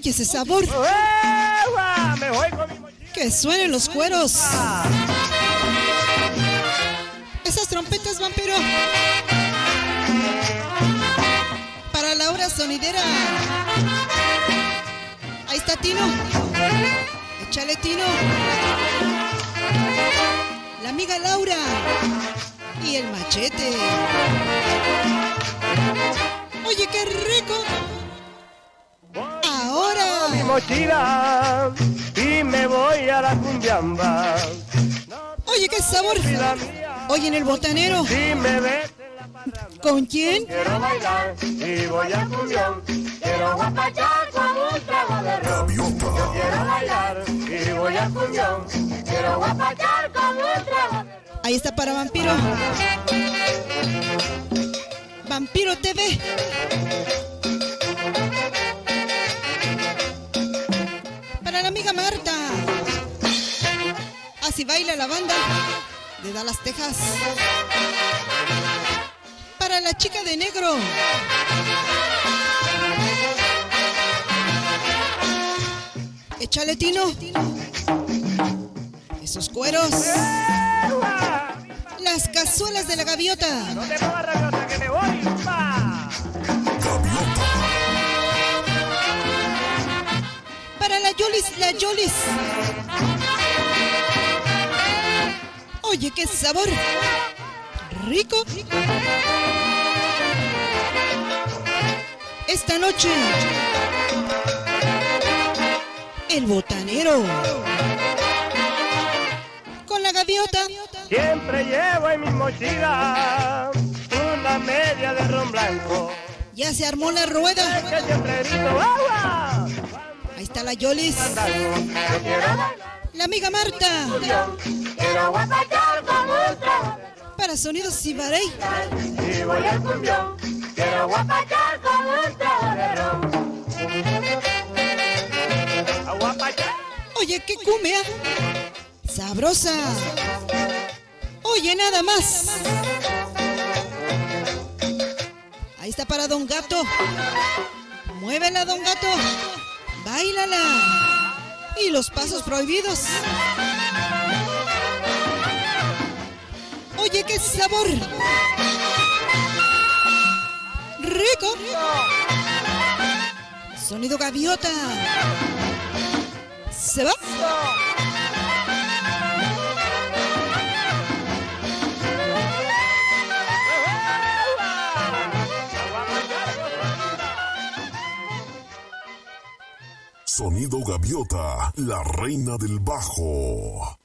Oye ese sabor. Que suenen los cueros. Esas trompetas, vampiro. Para la hora sonidera. Ahí está Tino. Échale Tino. La amiga Laura. Y el machete. Oye, qué rico. Mochila y me voy a la cumbiamba. Oye, qué sabor. Oye, en el botanero. ¿Con quién? quiero bailar y voy a cumbión. Quiero guapachar con un trago de ron. Yo quiero bailar y voy a cumbión. Quiero guapachar con un trago de ron. Ahí está para Vampiro. Vampiro TV. Marta. Así baila la banda de Dallas, Texas. Para la chica de negro. Échale tino. Esos cueros. Las cazuelas de la gaviota. La Yolis. Oye, qué sabor. Rico. Esta noche. El botanero. Con la gaviota. Siempre llevo en mi mochila una media de ron blanco. Ya se armó la rueda. Que siempre grito agua. La La amiga Marta. Para sonidos Cibarey. Y voy. Oye, qué cumbia. Sabrosa. Oye, nada más. Ahí está para Don Gato. Muévela, Don Gato. Báilala. Y los pasos prohibidos. Oye, qué sabor. Rico. Sonido gaviota. ¿Se va? Sonido Gaviota, la reina del bajo.